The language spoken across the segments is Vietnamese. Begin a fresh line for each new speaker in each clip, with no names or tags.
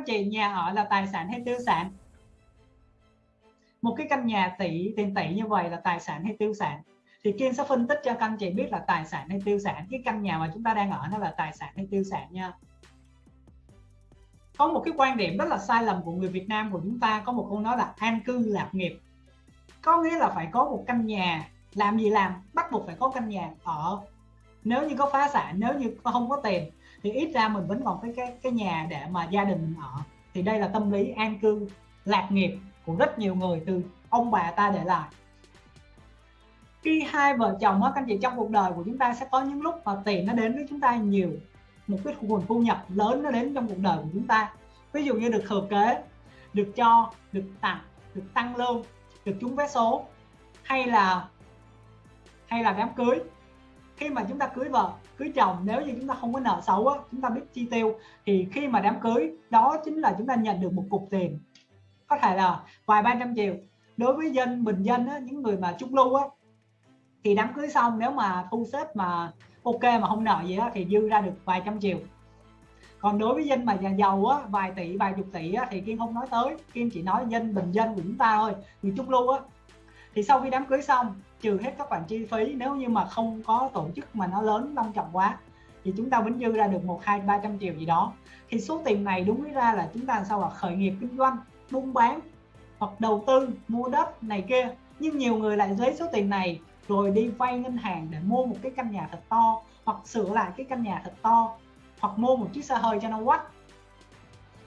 anh chị nhà ở là tài sản hay tiêu sản? Một cái căn nhà tỷ, tiền tỷ như vậy là tài sản hay tiêu sản? Thì Kiên sẽ phân tích cho các anh chị biết là tài sản hay tiêu sản. Cái căn nhà mà chúng ta đang ở nó là tài sản hay tiêu sản nha. Có một cái quan điểm rất là sai lầm của người Việt Nam của chúng ta. Có một câu nói là an cư lạc nghiệp. Có nghĩa là phải có một căn nhà. Làm gì làm? Bắt buộc phải có căn nhà ở. Nếu như có phá sản, nếu như không có tiền thì ít ra mình vẫn còn cái cái cái nhà để mà gia đình mình ở. Thì đây là tâm lý an cư, lạc nghiệp của rất nhiều người từ ông bà ta để lại. Khi hai vợ chồng các anh chị, trong cuộc đời của chúng ta sẽ có những lúc mà tiền nó đến với chúng ta nhiều. Một cái nguồn thu nhập lớn nó đến trong cuộc đời của chúng ta. Ví dụ như được thừa kế, được cho, được tặng, được tăng lương, được trúng vé số, hay là hay là đám cưới. Khi mà chúng ta cưới vợ cưới chồng nếu như chúng ta không có nợ xấu á, chúng ta biết chi tiêu thì khi mà đám cưới đó chính là chúng ta nhận được một cục tiền. Có thể là vài ba trăm triệu. Đối với dân bình dân á, những người mà trung lưu á thì đám cưới xong nếu mà thu xếp mà ok mà không nợ gì á, thì dư ra được vài trăm triệu. Còn đối với dân mà nhà giàu á vài tỷ vài chục tỷ á, thì kiên không nói tới. Kiên chỉ nói dân bình dân của chúng ta thôi. Người trung lưu á thì sau khi đám cưới xong, trừ hết các khoản chi phí, nếu như mà không có tổ chức mà nó lớn, long trọng quá, thì chúng ta vẫn dư ra được một, hai, ba trăm triệu gì đó. Thì số tiền này đúng ra là chúng ta làm sao là khởi nghiệp kinh doanh, buôn bán, hoặc đầu tư, mua đất này kia. Nhưng nhiều người lại lấy số tiền này rồi đi vay ngân hàng để mua một cái căn nhà thật to, hoặc sửa lại cái căn nhà thật to, hoặc mua một chiếc xe hơi cho nó quách.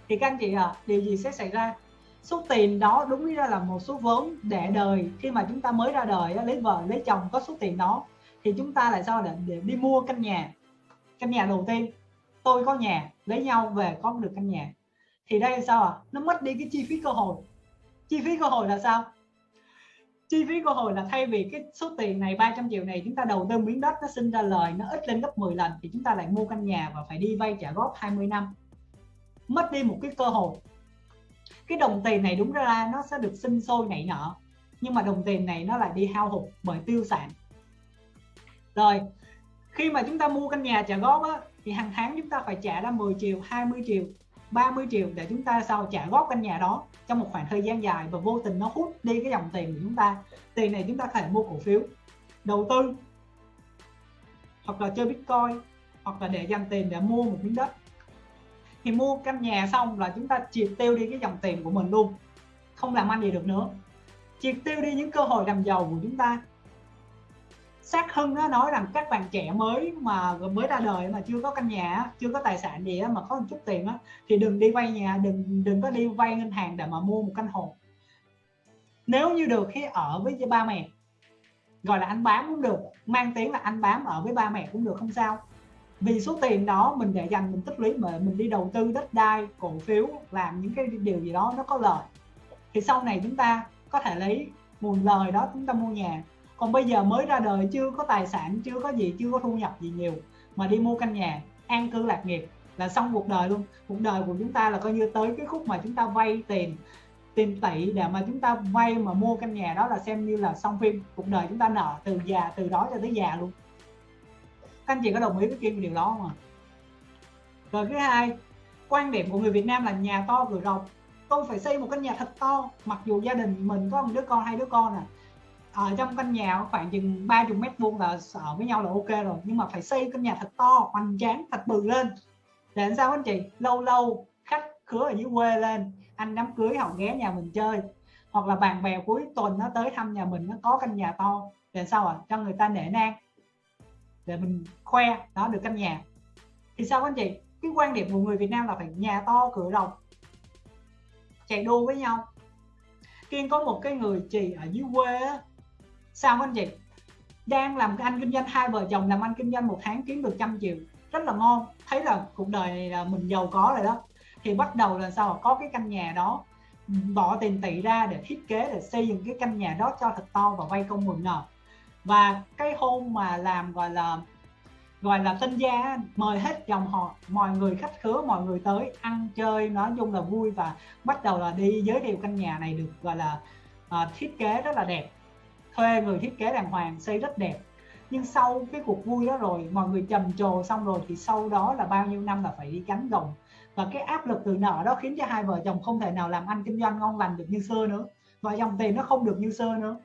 Thì các anh chị à điều gì sẽ xảy ra? Số tiền đó đúng ra là một số vốn để đời. Khi mà chúng ta mới ra đời lấy vợ lấy chồng có số tiền đó thì chúng ta lại sao để, để đi mua căn nhà. Căn nhà đầu tiên tôi có nhà lấy nhau về có được căn nhà. Thì đây sao à nó mất đi cái chi phí cơ hội. Chi phí cơ hội là sao? Chi phí cơ hội là thay vì cái số tiền này 300 triệu này chúng ta đầu tư miếng đất nó sinh ra lời nó ít lên gấp 10 lần thì chúng ta lại mua căn nhà và phải đi vay trả góp 20 năm. Mất đi một cái cơ hội cái đồng tiền này đúng ra nó sẽ được sinh sôi nảy nở. Nhưng mà đồng tiền này nó lại đi hao hụt bởi tiêu sản. Rồi khi mà chúng ta mua căn nhà trả góp á, thì hàng tháng chúng ta phải trả ra 10 triệu 20 triệu 30 triệu để chúng ta sao trả góp căn nhà đó trong một khoảng thời gian dài và vô tình nó hút đi cái dòng tiền của chúng ta. Tiền này chúng ta có thể mua cổ phiếu đầu tư hoặc là chơi bitcoin hoặc là để dành tiền để mua một miếng đất thì mua căn nhà xong là chúng ta triệt tiêu đi cái dòng tiền của mình luôn. Không làm ăn gì được nữa. Triệt tiêu đi những cơ hội làm giàu của chúng ta. Sát hưng nó nói rằng các bạn trẻ mới mà mới ra đời mà chưa có căn nhà chưa có tài sản gì mà có một chút tiền thì đừng đi vay nhà, đừng đừng có đi vay ngân hàng để mà mua một căn hộ. Nếu như được khi ở với ba mẹ. Gọi là anh bám cũng được, mang tiếng là anh bám ở với ba mẹ cũng được, không sao vì số tiền đó mình để dành, mình tích lũy, mà mình đi đầu tư đất đai, cổ phiếu, làm những cái điều gì đó nó có lợi. Thì sau này chúng ta có thể lấy nguồn lời đó chúng ta mua nhà. Còn bây giờ mới ra đời, chưa có tài sản, chưa có gì, chưa có thu nhập gì nhiều, mà đi mua căn nhà, an cư lạc nghiệp là xong cuộc đời luôn. Cuộc đời của chúng ta là coi như tới cái khúc mà chúng ta vay tiền tiền tỷ để mà chúng ta vay mà mua căn nhà đó là xem như là xong phim. Cuộc đời chúng ta nợ từ già, từ đó cho tới già luôn các anh chị có đồng ý với kim điều đó không ạ? Rồi thứ hai, quan điểm của người Việt Nam là nhà to cửa rộng. Tôi phải xây một căn nhà thật to, mặc dù gia đình mình có một đứa con, hai đứa con à. Ở trong căn nhà khoảng chừng 30 mét vuông là ở với nhau là ok rồi, nhưng mà phải xây căn nhà thật to, hoành tráng, thật bự lên. Để làm sao anh chị? Lâu lâu, khách khứa ở dưới quê lên, anh đám cưới họ ghé nhà mình chơi. Hoặc là bạn bè cuối tuần nó tới thăm nhà mình, nó có căn nhà to. Để sao à cho người ta nể nang để mình khoe đó được căn nhà. Thì sao anh chị? Cái quan điểm của người Việt Nam là phải nhà to, cửa rộng, chạy đua với nhau. Kiên có một cái người chị ở dưới quê á, sao anh chị? Đang làm anh kinh doanh, hai vợ chồng làm anh kinh doanh một tháng kiếm được trăm triệu. Rất là ngon. Thấy là cuộc đời này là mình giàu có rồi đó. Thì bắt đầu là sao? Có cái căn nhà đó, bỏ tiền tỷ ra để thiết kế, để xây dựng cái căn nhà đó cho thật to và vay công mượn nợ và cái hôm mà làm gọi là gọi là tân gia mời hết dòng họ mọi người khách khứa mọi người tới ăn chơi nói chung là vui và bắt đầu là đi giới thiệu căn nhà này được gọi là à, thiết kế rất là đẹp. Thuê người thiết kế đàng hoàng xây rất đẹp. Nhưng sau cái cuộc vui đó rồi mọi người trầm trồ xong rồi thì sau đó là bao nhiêu năm là phải đi cánh gồng và cái áp lực từ nợ đó khiến cho hai vợ chồng không thể nào làm ăn kinh doanh ngon lành được như xưa nữa. Và dòng tiền nó không được như xưa nữa.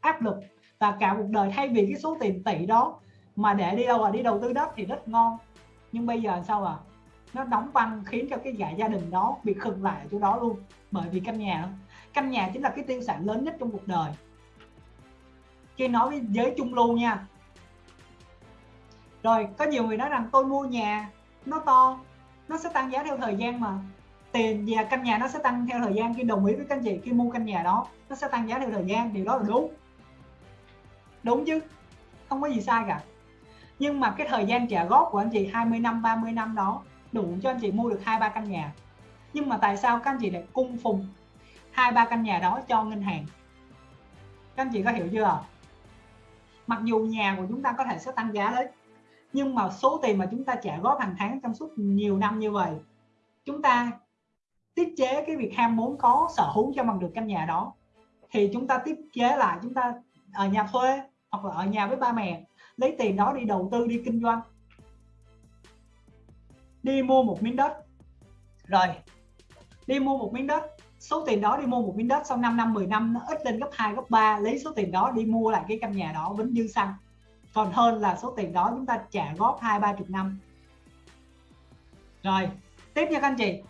Áp lực và cả cuộc đời thay vì cái số tiền tỷ đó mà để đi đâu à đi đầu tư đất thì rất ngon. Nhưng bây giờ sao à nó đóng băng khiến cho cái giải gia đình đó bị khựng lại ở chỗ đó luôn. Bởi vì căn nhà căn nhà chính là cái tiêu sản lớn nhất trong cuộc đời. Khi nói với giới trung lưu nha. Rồi, có nhiều người nói rằng tôi mua nhà, nó to, nó sẽ tăng giá theo thời gian mà. Tiền và căn nhà nó sẽ tăng theo thời gian. Khi đồng ý với các anh chị khi mua căn nhà đó, nó sẽ tăng giá theo thời gian. Điều đó là đúng đúng chứ, không có gì sai cả. Nhưng mà cái thời gian trả góp của anh chị 20 năm 30 năm đó, đủ cho anh chị mua được hai ba căn nhà. Nhưng mà tại sao các anh chị lại cung phùng hai ba căn nhà đó cho ngân hàng? Các anh chị có hiểu chưa? Mặc dù nhà của chúng ta có thể sẽ tăng giá đấy, nhưng mà số tiền mà chúng ta trả góp hàng tháng trong suốt nhiều năm như vậy, chúng ta tiết chế cái việc ham muốn có, sở hữu cho bằng được căn nhà đó, thì chúng ta tiết chế lại, chúng ta ở nhà thuê hoặc là ở nhà với ba mẹ, lấy tiền đó đi đầu tư, đi kinh doanh. Đi mua một miếng đất. Rồi, đi mua một miếng đất. Số tiền đó đi mua một miếng đất sau 5 năm 10 năm nó ít lên gấp 2 gấp 3 lấy số tiền đó đi mua lại cái căn nhà đó, vĩnh dư xăng còn hơn là số tiền đó chúng ta trả góp hai, ba chục năm. Rồi, tiếp nha các anh chị.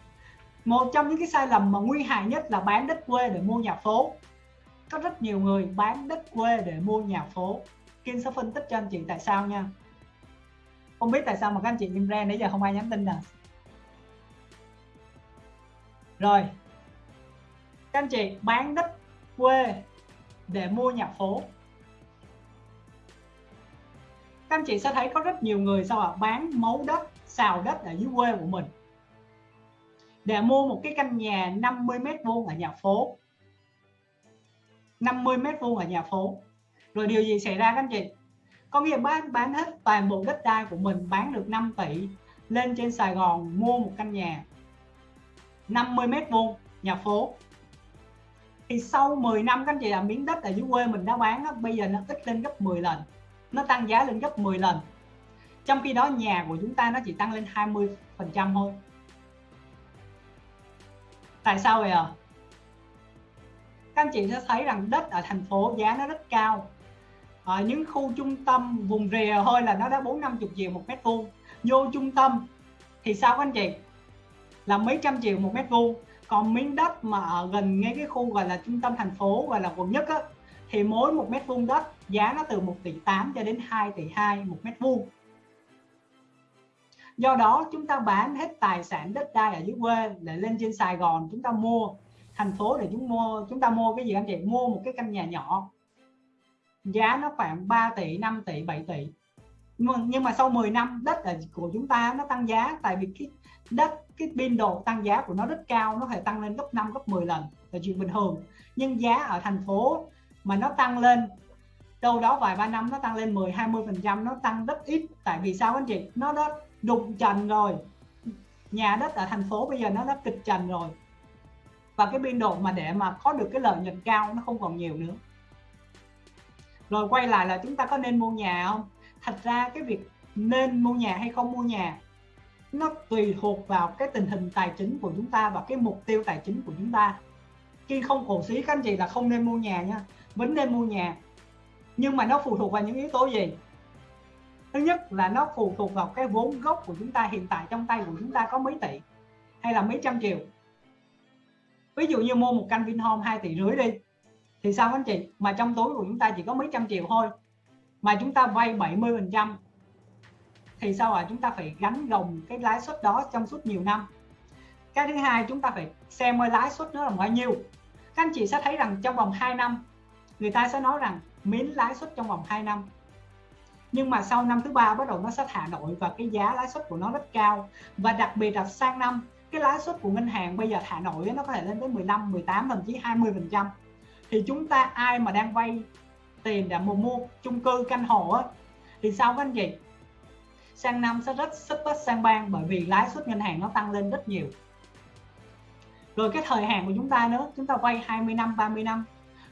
Một trong những cái sai lầm mà nguy hại nhất là bán đất quê để mua nhà phố có rất nhiều người bán đất quê để mua nhà phố. Kiên sẽ phân tích cho anh chị tại sao nha. Không biết tại sao mà các anh chị im ra nãy giờ không ai nhắn tin nè. Rồi. Các anh chị bán đất quê để mua nhà phố. Các anh chị sẽ thấy có rất nhiều người sao ạ? À? bán mấu đất, xào đất ở dưới quê của mình. Để mua một cái căn nhà 50 mét vuông ở nhà phố. 50 mét vuông ở nhà phố. Rồi điều gì xảy ra các anh chị? Có nghĩa bán bán hết toàn bộ đất đai của mình bán được 5 tỷ lên trên Sài Gòn mua một căn nhà. 50 mét vuông nhà phố. Thì sau 10 năm các anh chị là miếng đất ở dưới quê mình đã bán đó, bây giờ nó ít lên gấp 10 lần. Nó tăng giá lên gấp 10 lần. Trong khi đó nhà của chúng ta nó chỉ tăng lên 20 phần trăm thôi. Tại sao vậy à các anh chị sẽ thấy rằng đất ở thành phố giá nó rất cao. Ở những khu trung tâm vùng rìa thôi là nó đã bốn năm chục triệu một mét vuông. Vô trung tâm thì sao các anh chị? Là mấy trăm triệu một mét vuông. Còn miếng đất mà ở gần ngay cái khu gọi là trung tâm thành phố, gọi là quận nhất á, thì mỗi một mét vuông đất giá nó từ 1 tỷ 8 cho đến 2 tỷ 2 một mét vuông. Do đó chúng ta bán hết tài sản đất đai ở dưới quê để lên trên Sài Gòn chúng ta mua thành phố để chúng mua, chúng ta mua cái gì anh chị? Mua một cái căn nhà nhỏ. Giá nó khoảng 3 tỷ 5 tỷ 7 tỷ. Nhưng mà nhưng mà sau 10 năm, đất của chúng ta nó tăng giá, tại vì cái đất, cái biên độ tăng giá của nó rất cao, nó có thể tăng lên gấp 5 gấp 10 lần. Là chuyện bình thường. Nhưng giá ở thành phố mà nó tăng lên, đâu đó vài ba năm nó tăng lên 10 20 phần trăm, nó tăng rất ít. Tại vì sao anh chị? Nó đã đụng trần rồi. Nhà đất ở thành phố bây giờ nó đã kịch trần rồi và cái biên độ mà để mà có được cái lợi nhuận cao nó không còn nhiều nữa. Rồi quay lại là chúng ta có nên mua nhà không? Thật ra cái việc nên mua nhà hay không mua nhà, nó tùy thuộc vào cái tình hình tài chính của chúng ta và cái mục tiêu tài chính của chúng ta. Khi không cổ xí, các anh chị, là không nên mua nhà nha. Vẫn nên mua nhà. Nhưng mà nó phụ thuộc vào những yếu tố gì? Thứ nhất là nó phụ thuộc vào cái vốn gốc của chúng ta. Hiện tại trong tay của chúng ta có mấy tỷ hay là mấy trăm triệu? Ví dụ như mua một căn Vinhome 2 tỷ rưỡi đi, thì sao anh chị? Mà trong túi của chúng ta chỉ có mấy trăm triệu thôi. Mà chúng ta vay 70 phần trăm, thì sao ạ? À? chúng ta phải gánh gồng cái lãi suất đó trong suốt nhiều năm. Cái thứ hai, chúng ta phải xem ơi lãi suất nó là bao nhiêu. Các anh chị sẽ thấy rằng trong vòng 2 năm, người ta sẽ nói rằng miễn lãi suất trong vòng 2 năm. Nhưng mà sau năm thứ ba bắt đầu nó sẽ thả nổi và cái giá lãi suất của nó rất cao. Và đặc biệt là sang năm cái lãi suất của ngân hàng bây giờ hà nội nó có thể lên tới 15 18 thậm chí 20 phần trăm. Thì chúng ta ai mà đang vay tiền để mua mua chung cư căn hộ á, thì sao các anh chị? Sang năm sẽ rất sức bất sang bang bởi vì lãi suất ngân hàng nó tăng lên rất nhiều. Rồi cái thời hạn của chúng ta nữa chúng ta vay 20 năm 30 năm.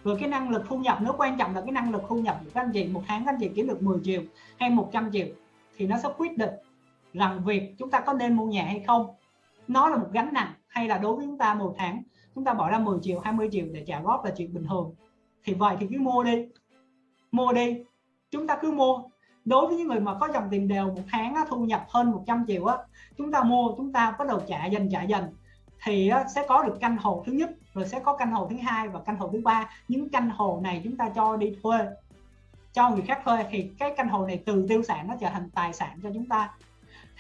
Rồi cái năng lực thu nhập nó quan trọng là cái năng lực thu nhập của các anh chị. Một tháng các anh chị kiếm được 10 triệu hay 100 triệu thì nó sẽ quyết định rằng việc chúng ta có nên mua nhà hay không nó là một gánh nặng hay là đối với chúng ta một tháng chúng ta bỏ ra 10 triệu 20 triệu để trả góp là chuyện bình thường. Thì vậy thì cứ mua đi. Mua đi. Chúng ta cứ mua. Đối với những người mà có dòng tiền đều một tháng á, thu nhập hơn 100 triệu á chúng ta mua chúng ta bắt đầu trả dần trả dần. Thì á, sẽ có được căn hộ thứ nhất rồi sẽ có căn hộ thứ hai và căn hộ thứ ba. Những căn hộ này chúng ta cho đi thuê. Cho người khác thuê thì cái căn hộ này từ tiêu sản nó trở thành tài sản cho chúng ta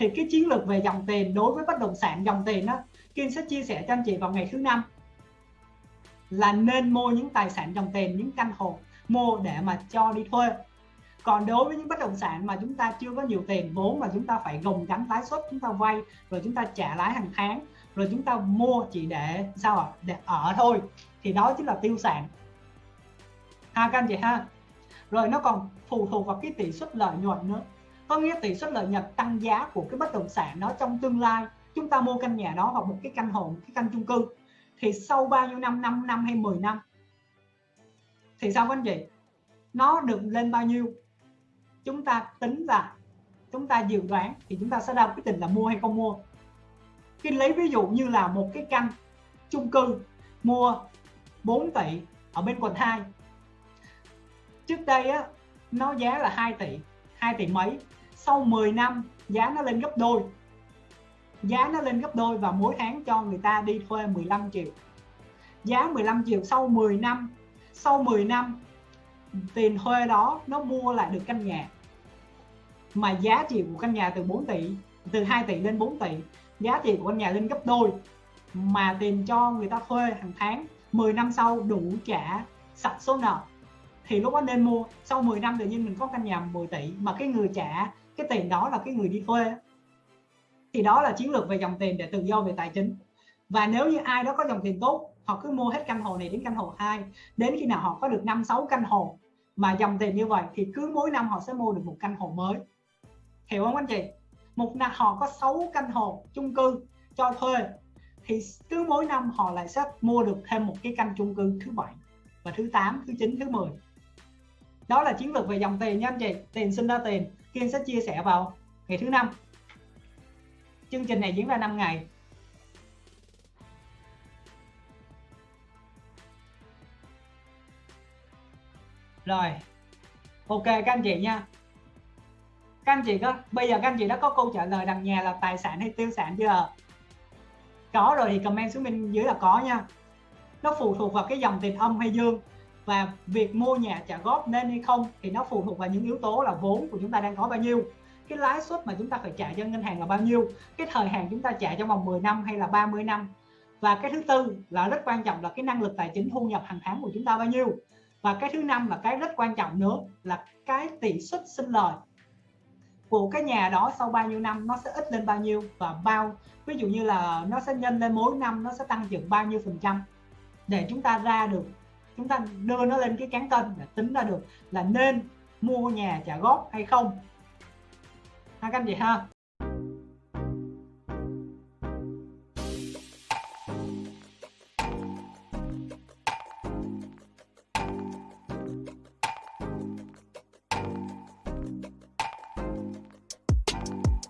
thì cái chiến lược về dòng tiền đối với bất động sản dòng tiền đó Kim sẽ chia sẻ cho anh chị vào ngày thứ năm. Là nên mua những tài sản dòng tiền, những căn hộ mua để mà cho đi thuê. Còn đối với những bất động sản mà chúng ta chưa có nhiều tiền vốn mà chúng ta phải gồng gánh lãi suất, chúng ta vay, rồi chúng ta trả lãi hàng tháng, rồi chúng ta mua chỉ để sao ạ? Để ở thôi. Thì đó chính là tiêu sản. Ha các anh chị ha. Rồi nó còn phụ thuộc vào cái tỷ suất lợi nhuận nữa có nghĩa tỷ suất lợi nhuận tăng giá của cái bất động sản đó trong tương lai. Chúng ta mua căn nhà đó hoặc một cái căn hộ, một cái căn chung cư. Thì sau bao nhiêu năm? 5 năm hay 10 năm? Thì sao anh chị? Nó được lên bao nhiêu? Chúng ta tính ra chúng ta dự đoán thì chúng ta sẽ ra quyết định là mua hay không mua. Khi lấy ví dụ như là một cái căn chung cư, mua 4 tỷ ở bên quận 2 trước đây á, nó giá là 2 tỷ 2 tỷ mấy? Sau 10 năm, giá nó lên gấp đôi. Giá nó lên gấp đôi và mỗi tháng cho người ta đi thuê 15 triệu. Giá 15 triệu sau 10 năm, sau 10 năm, tiền thuê đó nó mua lại được căn nhà. Mà giá trị của căn nhà từ 4 tỷ, từ 2 tỷ lên 4 tỷ, giá trị của căn nhà lên gấp đôi. Mà tiền cho người ta thuê hàng tháng 10 năm sau đủ trả sạch số nợ. Thì lúc đó nên mua, sau 10 năm tự nhiên mình có căn nhà 10 tỷ mà cái người trả cái tiền đó là cái người đi thuê thì đó là chiến lược về dòng tiền để tự do về tài chính. Và nếu như ai đó có dòng tiền tốt, họ cứ mua hết căn hộ này đến căn hộ 2 đến khi nào họ có được 5 6 căn hộ mà dòng tiền như vậy, thì cứ mỗi năm họ sẽ mua được một căn hộ mới. Hiểu không anh chị? Một năm họ có 6 căn hộ chung cư cho thuê, thì cứ mỗi năm họ lại sẽ mua được thêm một cái căn chung cư thứ bảy và thứ 8 thứ 9 thứ 10 đó là chiến lược về dòng tiền nha anh chị, tiền sinh ra tiền. Kiên sẽ chia sẻ vào ngày thứ năm. Chương trình này diễn ra 5 ngày. Rồi, ok, các anh chị nha. Các anh chị có, bây giờ các anh chị đã có câu trả lời đằng nhà là tài sản hay tiêu sản chưa? Có rồi thì comment xuống bên dưới là có nha. Nó phụ thuộc vào cái dòng tiền âm hay dương và việc mua nhà trả góp nên hay không thì nó phụ thuộc vào những yếu tố là vốn của chúng ta đang có bao nhiêu. Cái lãi suất mà chúng ta phải trả cho ngân hàng là bao nhiêu? Cái thời hạn chúng ta trả trong vòng 10 năm hay là 30 năm? Và cái thứ tư là rất quan trọng là cái năng lực tài chính thu nhập hàng tháng của chúng ta bao nhiêu? Và cái thứ năm là cái rất quan trọng nữa là cái tỷ suất sinh lời của cái nhà đó sau bao nhiêu năm nó sẽ ít lên bao nhiêu? Và bao, ví dụ như là nó sẽ nhân lên mỗi năm nó sẽ tăng trưởng bao nhiêu phần trăm để chúng ta ra được chúng ta đưa nó lên cái cán cân để tính ra được là nên mua nhà trả góp hay không. Ha các anh chị ha.